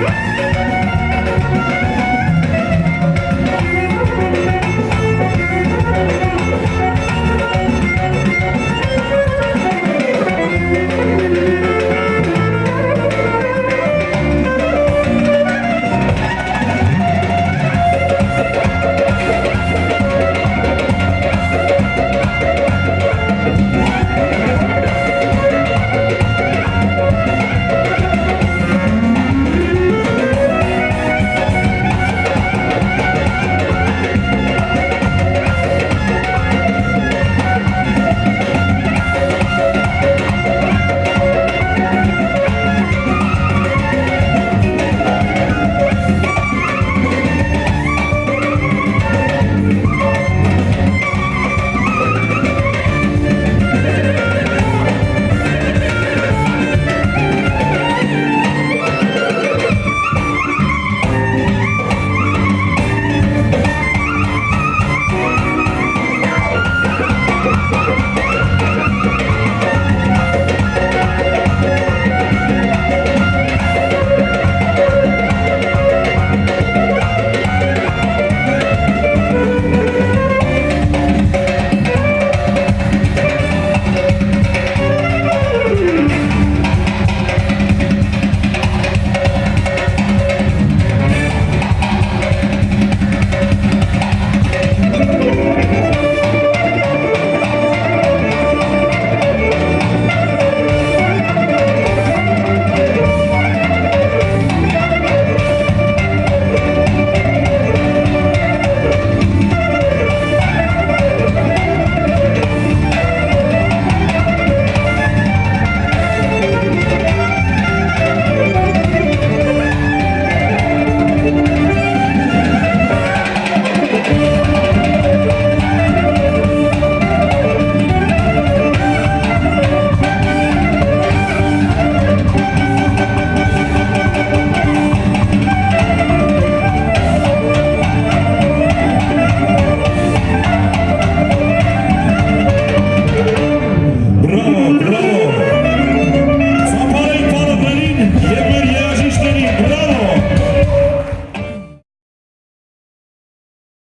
Yeah!